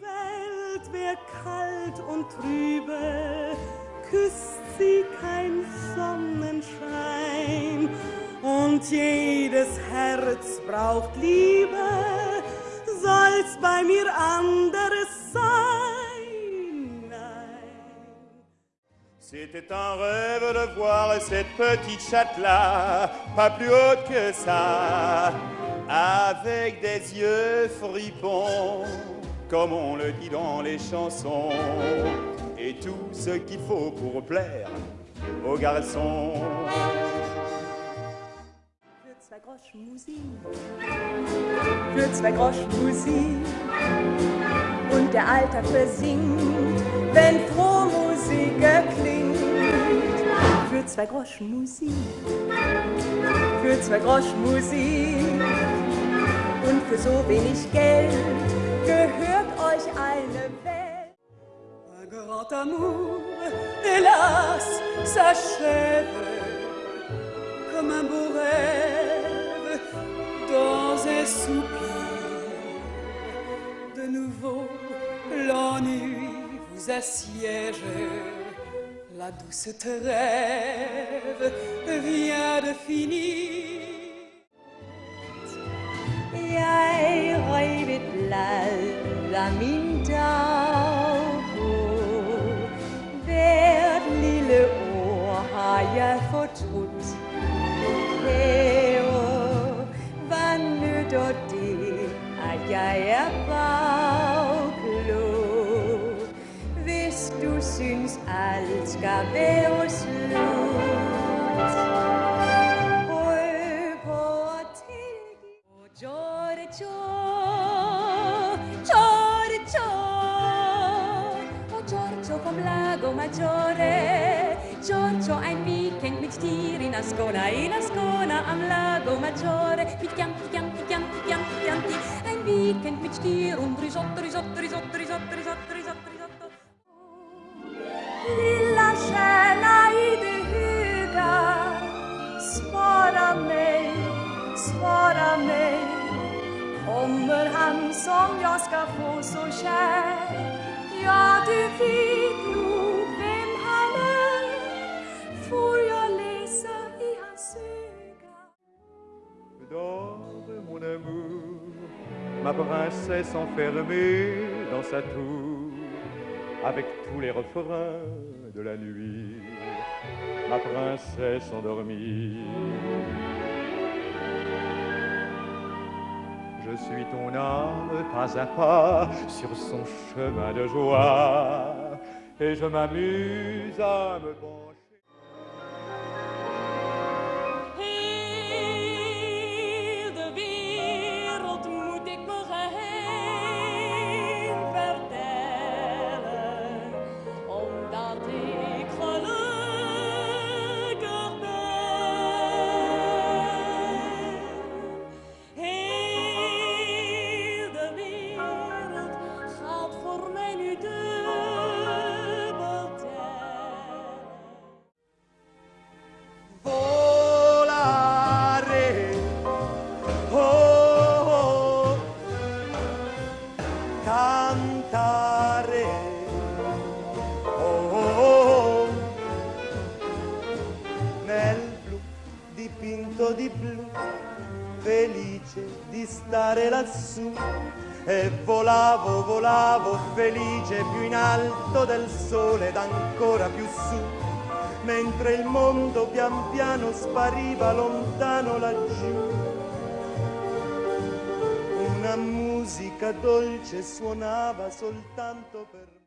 Welt wär kalt und trübe, küsst sie kein Sonnenschein. Und jedes Herz braucht Liebe, soll's bei mir anderes sein. Nein. C'était un rêve de voir cette petite chatte-là, pas plus haute que ça, avec des yeux fripons, comme on le dit dans les chansons, et tout ce qu'il faut pour plaire aux garçons. Groschen Musik, Groschen Musik. Und der Alltag versinkt, wenn Frohmusik erklingt. Für zwei Groschen Musik, für zwei Groschen Musik. Und für so wenig Geld gehört Un grand amour, hélas, s'achève comme un beau rêve dans un soupir. De nouveau, l'ennui vous assiège. La douce trêve vient de finir. Min dagbog. Hvert lille ord har jeg fortrudt. Kære, hvad nytter det, at jeg er bagklog? Hvis du synes, alt skal være slut. E lago Maggiore. Giorgio, ein Weekend mit dir in Ascona, in Ascona am Lago Maggiore. Mit Chianti, Chianti, Chianti, Chianti, Chianti. Ein Weekend mit dir und Risotto, Risotto, Risotto, Risotto, Risotto, Risotto, Risotto. Lilla stjärna i det höga Svara mig, svara mig Kommer han som jag ska få så kär Ja, du vet ma princesse enfermée dans sa tour, avec tous les refrains de la nuit, ma princesse endormie. Je suis ton âme pas à pas sur son chemin de joie, et je m'amuse à me felice di stare lassù. E volavo, volavo felice più in alto del sole ed ancora più su mentre il mondo pian piano spariva lontano laggiù. Una musica dolce suonava soltanto per.